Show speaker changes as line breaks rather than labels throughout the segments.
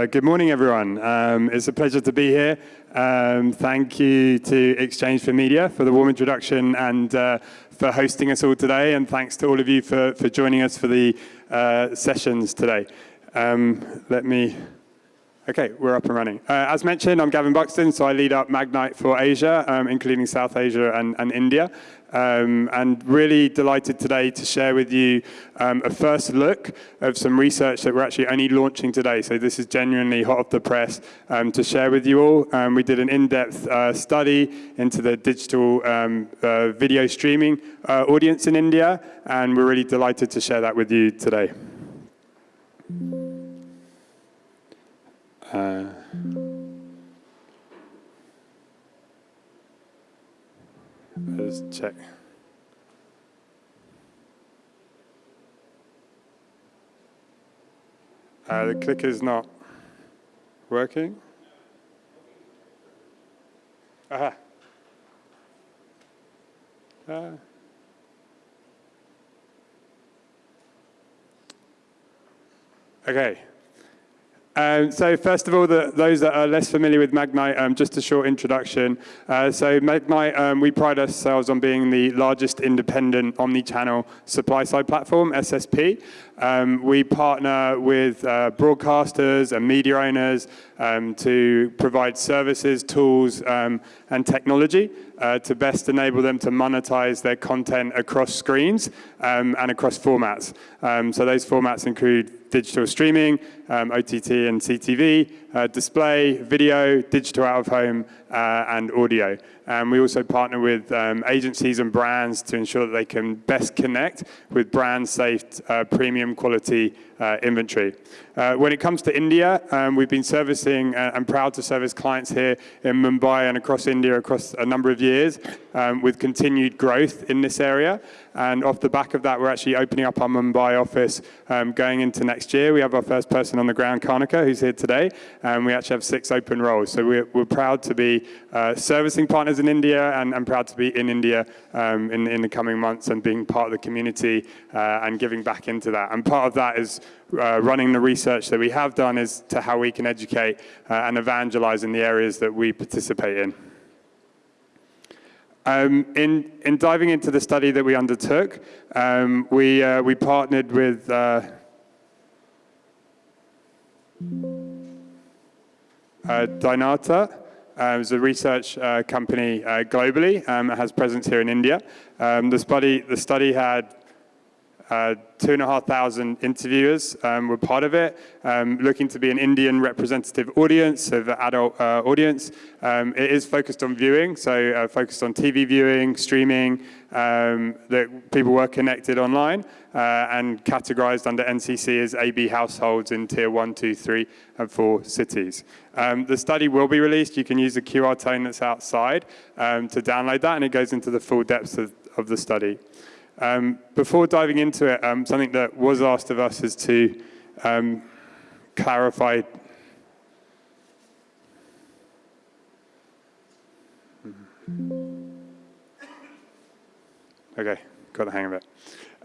Uh, good morning, everyone. Um, it's a pleasure to be here. Um, thank you to Exchange for Media for the warm introduction and uh, for hosting us all today. And thanks to all of you for, for joining us for the uh, sessions today. Um, let me Okay, we're up and running. Uh, as mentioned, I'm Gavin Buxton, so I lead up Magnite for Asia, um, including South Asia and, and India. Um, and really delighted today to share with you um, a first look of some research that we're actually only launching today. So this is genuinely hot off the press um, to share with you all. Um, we did an in-depth uh, study into the digital um, uh, video streaming uh, audience in India, and we're really delighted to share that with you today. Let's check. Uh, the clicker is not working. Aha. Uh. Okay. Um, so first of all, the, those that are less familiar with Magnite, um, just a short introduction. Uh, so Magnite, um, we pride ourselves on being the largest independent omni-channel supply-side platform, SSP. Um, we partner with uh, broadcasters and media owners um, to provide services, tools, um, and technology uh, to best enable them to monetize their content across screens and across formats. so those formats include digital streaming, OTT and CTV, uh, display, video, digital out of home, uh, and audio. And we also partner with um, agencies and brands to ensure that they can best connect with brand safe, uh, premium quality uh, inventory. Uh, when it comes to India, um, we've been servicing uh, and proud to service clients here in Mumbai and across India across a number of years um, with continued growth in this area. And off the back of that, we're actually opening up our Mumbai office um, going into next year. We have our first person on the ground, Karnika, who's here today, and we actually have six open roles. So we're, we're proud to be uh, servicing partners in India and, I'm proud to be in India um, in, in, the coming months and being part of the community uh, and giving back into that. And part of that is uh, running the research that we have done is to how we can educate uh, and evangelize in the areas that we participate in. Um, in, in, diving into the study that we undertook, um, we, uh, we partnered with uh, uh, uh, it's a research uh, company uh, globally, um, has presence here in India. Um, the, study, the study had uh, two and a half thousand interviewers um, were part of it, um, looking to be an Indian representative audience, of adult uh, audience. Um, it is focused on viewing, so uh, focused on TV viewing, streaming, um, that people were connected online uh, and categorized under NCC as AB households in tier one, two, three, and four cities. Um, the study will be released. You can use the QR tone that's outside um, to download that, and it goes into the full depths of, of the study. Um, before diving into it, um, something that was asked of us is to um, clarify Okay, got the hang of it.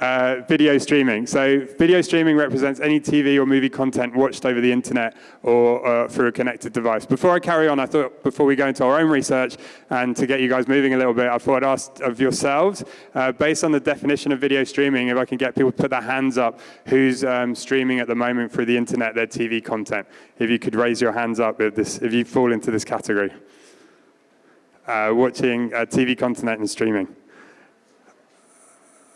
Uh, video streaming. So video streaming represents any TV or movie content watched over the internet or uh, through a connected device. Before I carry on, I thought before we go into our own research and to get you guys moving a little bit, I thought I'd ask of yourselves, uh, based on the definition of video streaming, if I can get people to put their hands up who's um, streaming at the moment through the internet their TV content. If you could raise your hands up if, this, if you fall into this category. Uh, watching uh, TV content and streaming.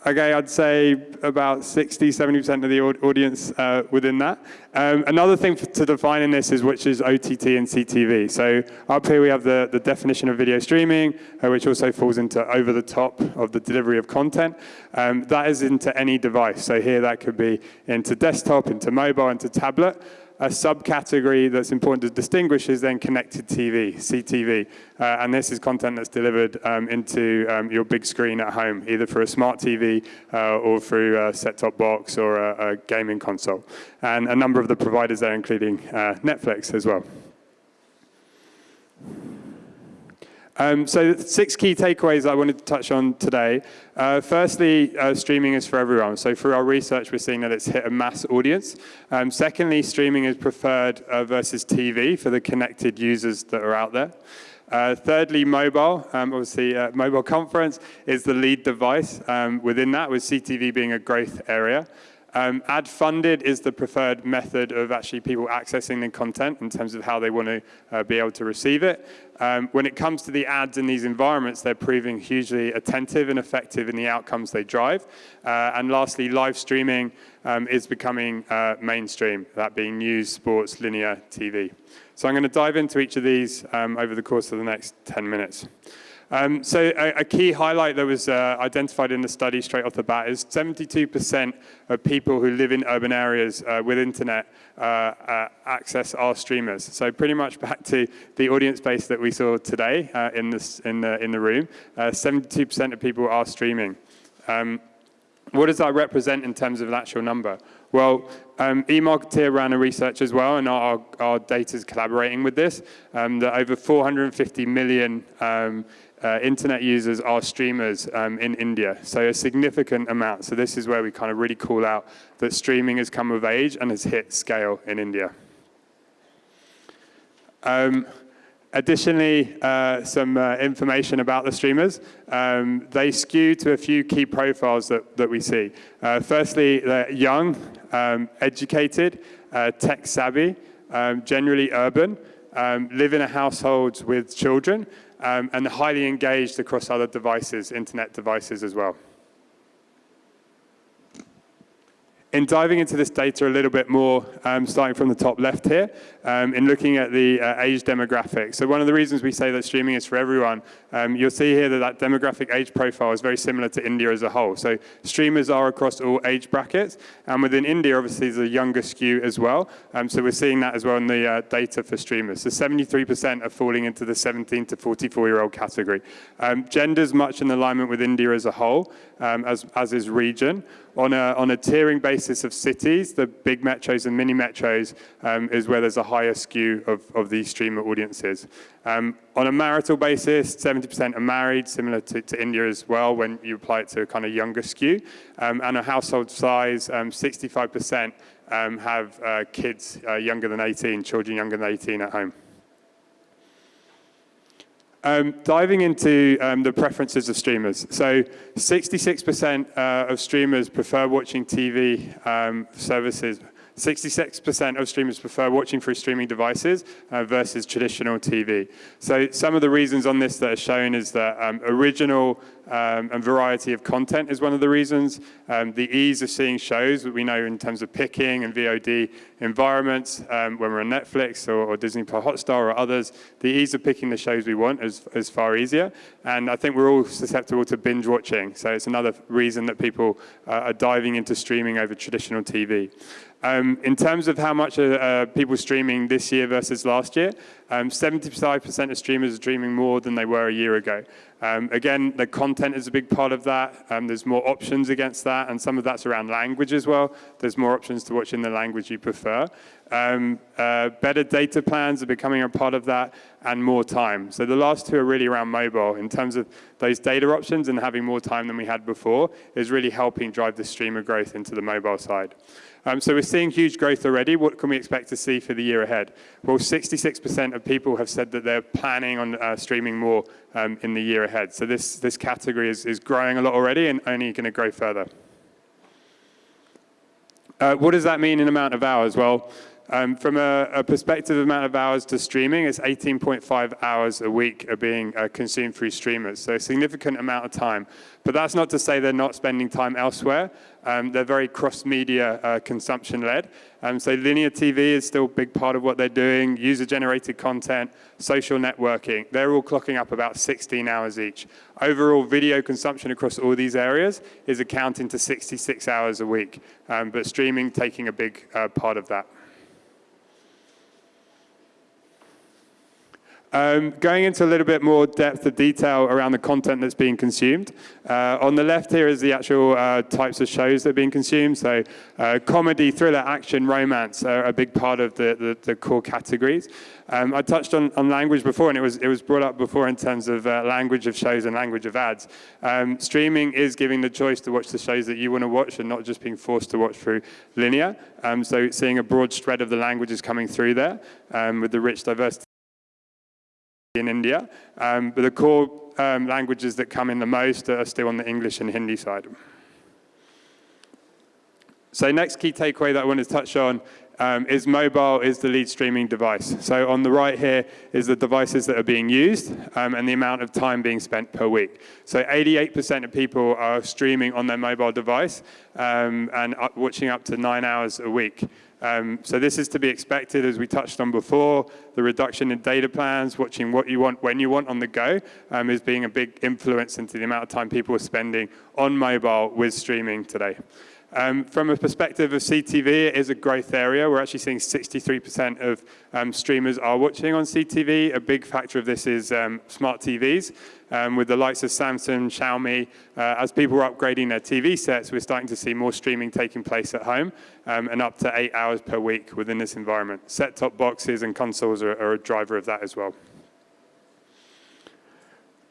Okay, I'd say about 60, 70% of the audience uh, within that. Um, another thing to define in this is which is OTT and CTV. So up here we have the, the definition of video streaming, uh, which also falls into over the top of the delivery of content. Um, that is into any device. So here that could be into desktop, into mobile, into tablet a subcategory that's important to distinguish is then connected TV, CTV. Uh, and this is content that's delivered um, into um, your big screen at home, either through a smart TV uh, or through a set-top box or a, a, gaming console. And a number of the providers there, including uh, Netflix as well. Um, so six key takeaways I wanted to touch on today. Uh, firstly, uh, streaming is for everyone. So through our research, we're seeing that it's hit a mass audience. Um, secondly, streaming is preferred uh, versus TV for the connected users that are out there. Uh, thirdly, mobile. Um, obviously, uh, mobile conference is the lead device um, within that, with CTV being a growth area. Um, ad funded is the preferred method of actually people accessing the content in terms of how they want to uh, be able to receive it. Um, when it comes to the ads in these environments, they're proving hugely attentive and effective in the outcomes they drive. Uh, and lastly, live streaming um, is becoming uh, mainstream, that being news, sports, linear TV. So I'm going to dive into each of these um, over the course of the next 10 minutes. Um, so a, a, key highlight that was uh, identified in the study straight off the bat is 72% of people who live in urban areas uh, with internet uh, uh access our streamers. So pretty much back to the audience base that we saw today uh, in, this, in, the, in the room, 72% uh, of people are streaming. Um, what does that represent in terms of an actual number? Well, um, eMarketer ran a research as well, and our, our data is collaborating with this, um, that over 450 million um, uh, internet users are streamers um, in India, so a significant amount. So this is where we kind of really call out that streaming has come of age and has hit scale in India. Um, additionally, uh, some uh, information about the streamers. Um, they skew to a few key profiles that, that we see. Uh, firstly, they're young, um, educated, uh, tech savvy, um, generally urban, um, live in a household with children, um, and highly engaged across other devices, internet devices as well. In diving into this data a little bit more, um, starting from the top left here, um, in looking at the uh, age demographic. So one of the reasons we say that streaming is for everyone, um, you'll see here that that demographic age profile is very similar to India as a whole. So streamers are across all age brackets, and within India, obviously, there's a younger skew as well. Um, so we're seeing that as well in the uh, data for streamers. So 73% are falling into the 17 to 44-year-old category. Um, gender's much in alignment with India as a whole, um, as, as is region on a, on a tiering basis of cities, the big metros and mini metros um, is where there's a higher skew of, of these streamer audiences. Um, on a marital basis, 70% are married, similar to, to, India as well when you apply it to a kind of younger skew. Um, and a household size, 65% um, um, have uh, kids uh, younger than 18, children younger than 18 at home. Um, diving into um, the preferences of streamers. So 66% uh, of streamers prefer watching TV um, services 66% of streamers prefer watching through streaming devices uh, versus traditional TV. So some of the reasons on this that are shown is that um, original um, and variety of content is one of the reasons. Um, the ease of seeing shows that we know in terms of picking and VOD environments, um, when we're on Netflix or, or, Disney Plus Hotstar or others, the ease of picking the shows we want is, is far easier. And I think we're all susceptible to binge watching. So it's another reason that people uh, are diving into streaming over traditional TV. Um, in terms of how much uh, people streaming this year versus last year, 75% um, of streamers are streaming more than they were a year ago. Um, again, the content is a big part of that. Um, there's more options against that, and some of that's around language as well. There's more options to watch in the language you prefer. Um, uh, better data plans are becoming a part of that, and more time. So the last two are really around mobile. In terms of those data options and having more time than we had before is really helping drive the streamer growth into the mobile side. Um, so we're seeing huge growth already. What can we expect to see for the year ahead? Well, 66% of people have said that they're planning on uh, streaming more um, in the year ahead. So this, this category is, is growing a lot already and only going to grow further. Uh, what does that mean in amount of hours? Well, um, from a, a, perspective amount of hours to streaming, it's 18.5 hours a week are being uh, consumed through streamers, so a significant amount of time. But that's not to say they're not spending time elsewhere. Um, they're very cross-media uh, consumption-led. Um, so linear TV is still a big part of what they're doing, user-generated content, social networking. They're all clocking up about 16 hours each. Overall video consumption across all these areas is accounting to 66 hours a week, um, but streaming taking a big uh, part of that. Um, going into a little bit more depth of detail around the content that's being consumed. Uh, on the left here is the actual uh, types of shows that are being consumed. So uh, comedy, thriller, action, romance are a big part of the, the, the core categories. Um, I touched on, on, language before, and it was, it was brought up before in terms of uh, language of shows and language of ads. Um, streaming is giving the choice to watch the shows that you want to watch and not just being forced to watch through linear. Um, so seeing a broad spread of the languages coming through there um, with the rich diversity in India, um, but the core um, languages that come in the most are still on the English and Hindi side. So next key takeaway that I want to touch on um, is mobile is the lead streaming device. So on the right here is the devices that are being used um, and the amount of time being spent per week. So 88% of people are streaming on their mobile device um, and watching up to nine hours a week. Um, so this is to be expected, as we touched on before, the reduction in data plans, watching what you want, when you want on the go, um, is being a big influence into the amount of time people are spending on mobile with streaming today. Um, from a perspective of CTV, it is a growth area. We're actually seeing 63% of um, streamers are watching on CTV. A big factor of this is um, smart TVs. Um, with the likes of Samsung, Xiaomi, uh, as people are upgrading their TV sets, we're starting to see more streaming taking place at home um, and up to eight hours per week within this environment. Set-top boxes and consoles are, are a driver of that as well.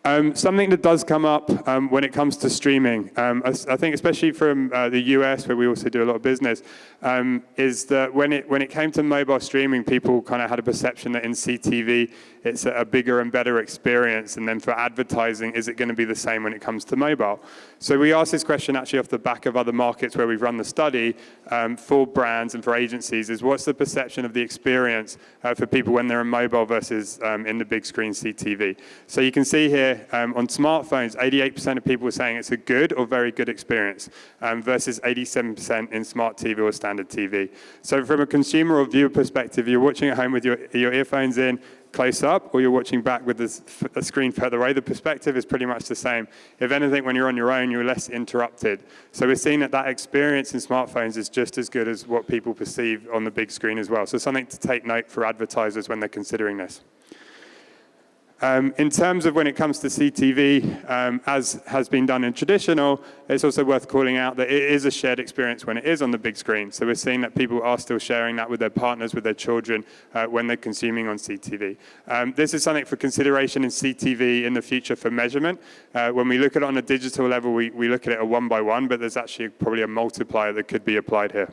Um, something that does come up um, when it comes to streaming, um, I, I, think especially from uh, the US, where we also do a lot of business, um, is that when it, when it came to mobile streaming, people kind of had a perception that in CTV, it's a, a bigger and better experience. And then for advertising, is it going to be the same when it comes to mobile? So we asked this question actually off the back of other markets where we've run the study um, for brands and for agencies is what's the perception of the experience uh, for people when they're in mobile versus um, in the big screen CTV. So you can see here um, on smartphones, 88% of people are saying it's a good or very good experience um, versus 87% in smart TV or standard TV. So from a consumer or viewer perspective, you're watching at home with your, your earphones in, close up or you're watching back with the screen further away, the perspective is pretty much the same. If anything, when you're on your own, you're less interrupted. So we're seeing that that experience in smartphones is just as good as what people perceive on the big screen as well. So something to take note for advertisers when they're considering this. Um, in terms of when it comes to CTV, um, as has been done in traditional, it's also worth calling out that it is a shared experience when it is on the big screen. So we're seeing that people are still sharing that with their partners, with their children, uh, when they're consuming on CTV. Um, this is something for consideration in CTV in the future for measurement. Uh, when we look at it on a digital level, we, we look at it a one by one, but there's actually probably a multiplier that could be applied here.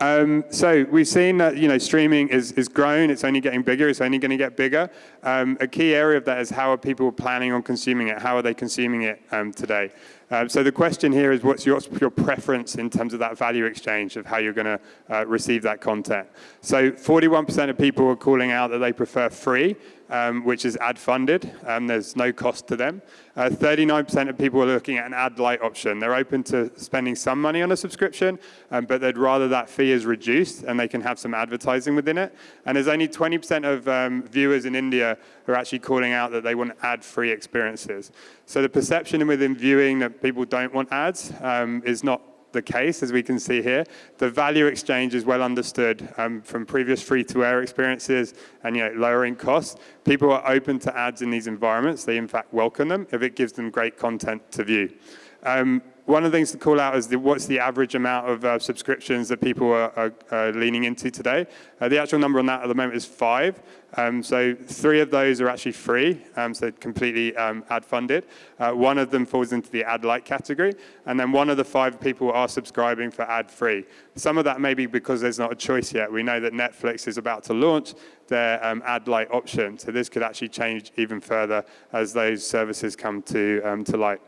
Um, so we've seen that you know streaming is, is grown, it's only getting bigger, it's only going to get bigger. Um, a key area of that is how are people planning on consuming it? How are they consuming it um, today? Um, so the question here is what's your, your, preference in terms of that value exchange of how you're going to uh, receive that content? So 41% of people are calling out that they prefer free um, which is ad funded. Um, there's no cost to them. 39% uh, of people are looking at an ad light option. They're open to spending some money on a subscription, um, but they'd rather that fee is reduced and they can have some advertising within it. And there's only 20% of um, viewers in India who are actually calling out that they want ad-free experiences. So the perception within viewing that people don't want ads um, is not the case, as we can see here. The value exchange is well understood um, from previous free-to-air experiences and you know, lowering costs. People are open to ads in these environments. They, in fact, welcome them if it gives them great content to view. Um, one of the things to call out is the, what's the average amount of uh, subscriptions that people are, are, leaning into today. Uh, the actual number on that at the moment is five. Um, so three of those are actually free, um, so completely um, ad funded. Uh, one of them falls into the ad light category, and then one of the five people are subscribing for ad free. Some of that may be because there's not a choice yet. We know that Netflix is about to launch their um, ad light option, so this could actually change even further as those services come to, um, to light.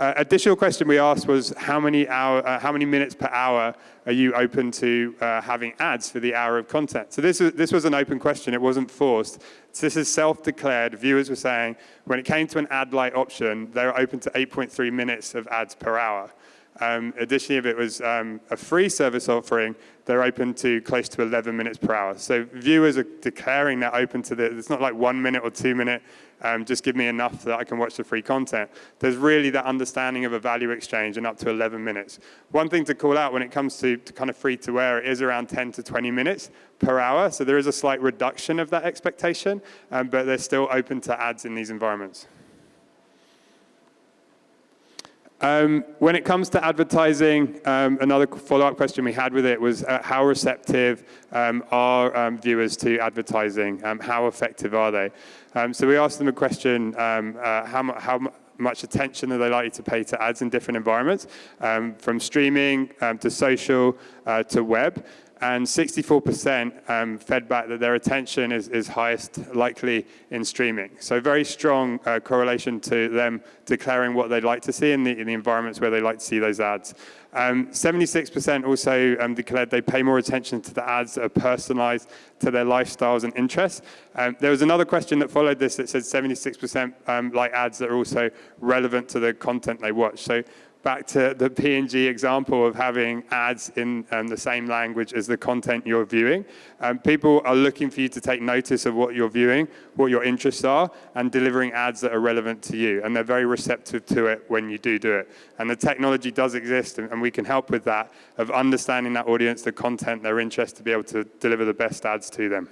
Uh, additional question we asked was how many, hour, uh, how many minutes per hour are you open to uh, having ads for the hour of content? So this, is, this was an open question, it wasn't forced. So this is self-declared. Viewers were saying when it came to an ad light option, they were open to 8.3 minutes of ads per hour. Um, additionally, if it was um, a free service offering, they're open to close to 11 minutes per hour. So viewers are declaring they're open to the, It's not like one minute or two minute um, just give me enough that I can watch the free content. There's really that understanding of a value exchange and up to 11 minutes. One thing to call out when it comes to, to kind of free to air, it is around 10 to 20 minutes per hour. So there is a slight reduction of that expectation, um, but they're still open to ads in these environments. Um, when it comes to advertising, um, another follow-up question we had with it was uh, how receptive um, are um, viewers to advertising? Um, how effective are they? Um, so we asked them a question, uh, how, how much attention are they likely to pay to ads in different environments, from streaming to social uh, to web and 64% um, fed back that their attention is, is highest likely in streaming. So very strong uh, correlation to them declaring what they'd like to see in the, in the environments where they like to see those ads. 76% um, also um, declared they pay more attention to the ads that are personalized to their lifestyles and interests. Um, there was another question that followed this that said 76% um, like ads that are also relevant to the content they watch. So back to the P&G example of having ads in um, the same language as the content you're viewing. Um, people are looking for you to take notice of what you're viewing, what your interests are, and delivering ads that are relevant to you. And they're very receptive to it when you do do it. And the technology does exist, and, and we can help with that, of understanding that audience, the content, their interest, to be able to deliver the best ads to them.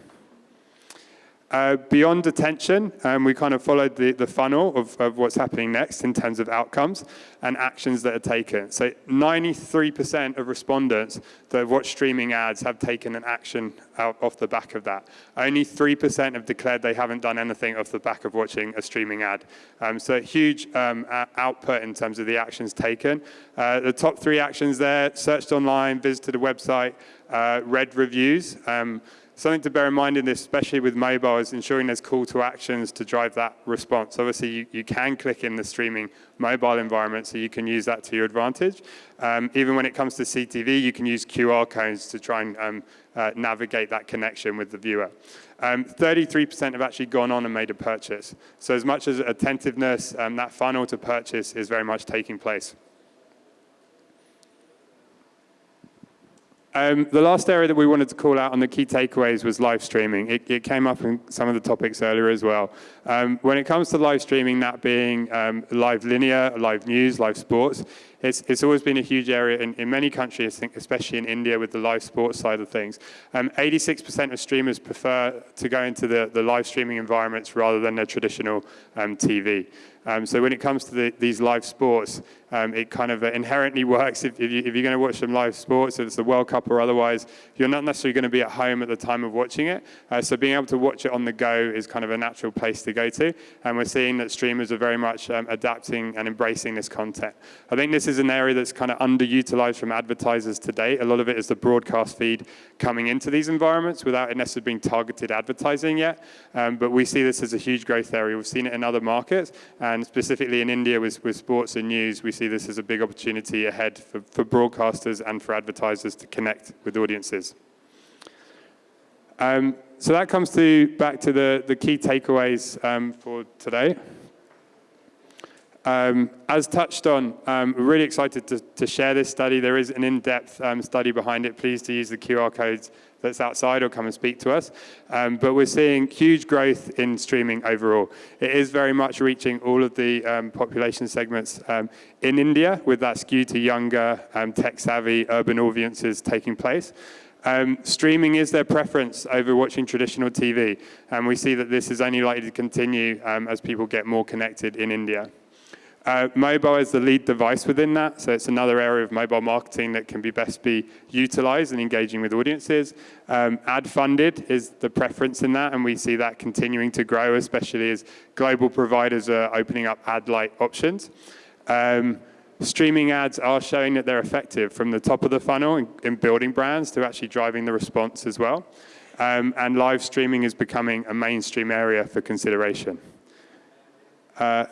Uh, beyond attention, um, we kind of followed the, the funnel of, of what's happening next in terms of outcomes and actions that are taken. So 93% of respondents that have watched streaming ads have taken an action out off the back of that. Only 3% have declared they haven't done anything off the back of watching a streaming ad. Um, so huge um, output in terms of the actions taken. Uh, the top three actions there, searched online, visited a website, uh, read reviews. Um, Something to bear in mind in this, especially with mobile, is ensuring there's call to actions to drive that response. Obviously, you, you can click in the streaming mobile environment, so you can use that to your advantage. Um, even when it comes to CTV, you can use QR codes to try and um, uh, navigate that connection with the viewer. 33% um, have actually gone on and made a purchase. So as much as attentiveness, um, that funnel to purchase is very much taking place. Um, the last area that we wanted to call out on the key takeaways was live streaming. It, it came up in some of the topics earlier as well. Um, when it comes to live streaming, that being um, live linear, live news, live sports, it's, it's always been a huge area in, in many countries, I think, especially in India with the live sports side of things. 86% um, of streamers prefer to go into the, the live streaming environments rather than their traditional um, TV. Um, so when it comes to the, these live sports, um, it kind of inherently works. If, if, you, are going to watch some live sports, if it's the World Cup or otherwise, you're not necessarily going to be at home at the time of watching it. Uh, so being able to watch it on the go is kind of a natural place to go to. And we're seeing that streamers are very much um, adapting and embracing this content. I think this is an area that's kind of underutilized from advertisers today. A lot of it is the broadcast feed coming into these environments without it necessarily being targeted advertising yet. Um, but we see this as a huge growth area. We've seen it in other markets, and specifically in India with, with sports and news, we see this as a big opportunity ahead for, for broadcasters and for advertisers to connect with audiences. Um, so that comes to back to the, the key takeaways um, for today. Um, as touched on, um, we're really excited to, to, share this study. There is an in-depth um, study behind it. Please to use the QR codes that's outside or come and speak to us. Um, but we're seeing huge growth in streaming overall. It is very much reaching all of the um, population segments in India with that skew to younger, tech-savvy urban audiences taking place. Um, streaming is their preference over watching traditional TV, and we see that this is only likely to continue um, as people get more connected in India. Uh, mobile is the lead device within that, so it's another area of mobile marketing that can be best be utilized in engaging with audiences. Um, ad funded is the preference in that, and we see that continuing to grow, especially as global providers are opening up ad-light options. Um, streaming ads are showing that they're effective from the top of the funnel in, in building brands to actually driving the response as well. Um, and live streaming is becoming a mainstream area for consideration. Uh,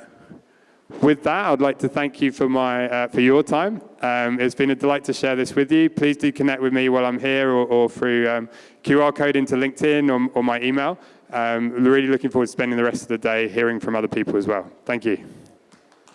with that, I'd like to thank you for, my, uh, for your time. Um, it's been a delight to share this with you. Please do connect with me while I'm here or, or through um, QR code into LinkedIn or, or my email. Um, really looking forward to spending the rest of the day hearing from other people as well. Thank you.